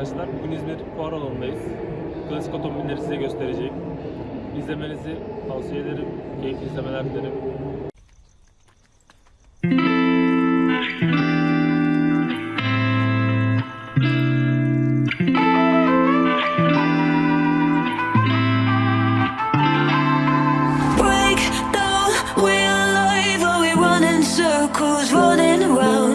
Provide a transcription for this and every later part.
arkadaşlar. Bugün İzmir Fuar alanındayız. Klasik otomobilleri size göstereceğim. İzlemenizi tavsiye ederim. Keyifli izlemeler dilerim. circles, running around?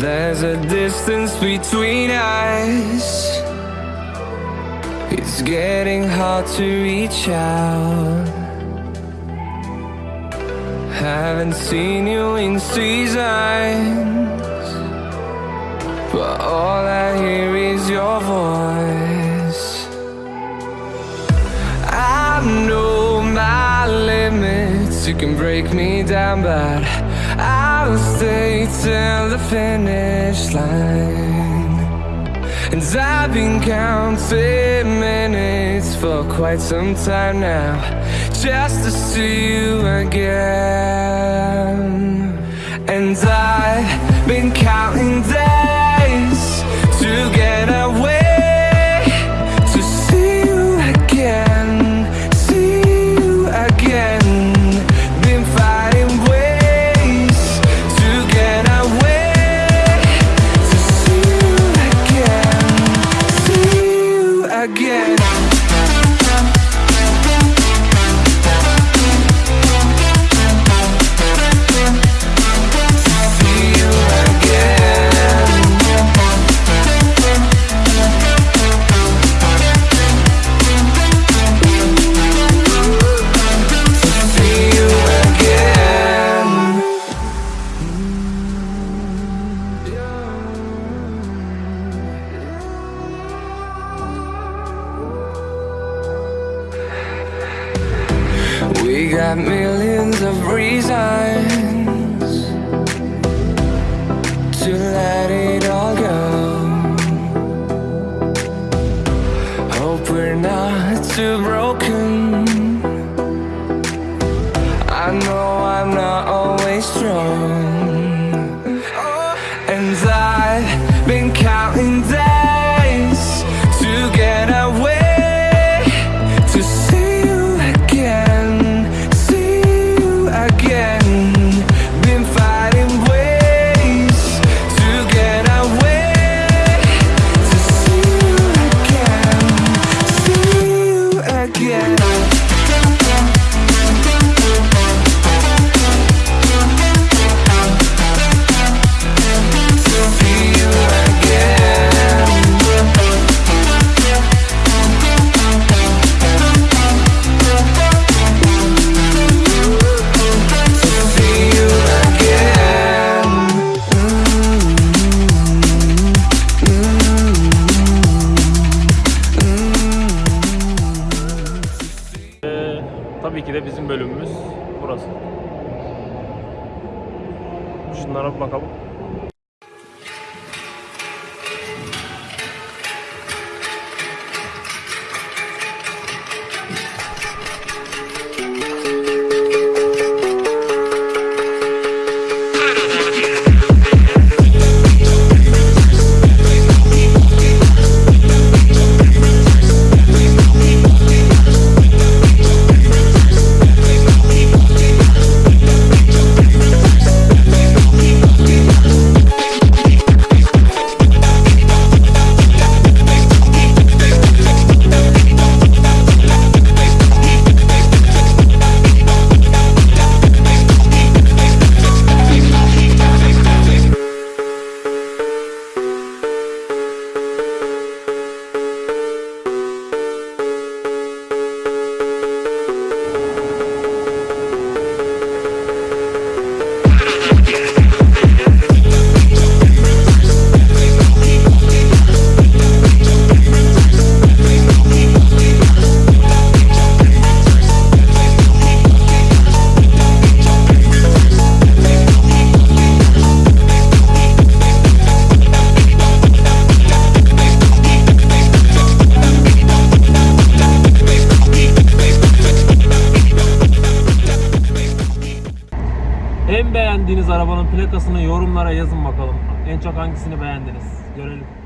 There's a distance between us. It's getting hard to reach out. Haven't seen you in seasons, but all I hear is your voice. I know my limits. You can break me down, but I'll stay till the finish line. And I've been counting minutes for quite some time now, just to see you again. And I've We got millions of reasons Tabii ki de bizim bölümümüz burası. Şunlara bir bakalım. Bindiğiniz arabanın plakasını yorumlara yazın bakalım. En çok hangisini beğendiniz? Görelim.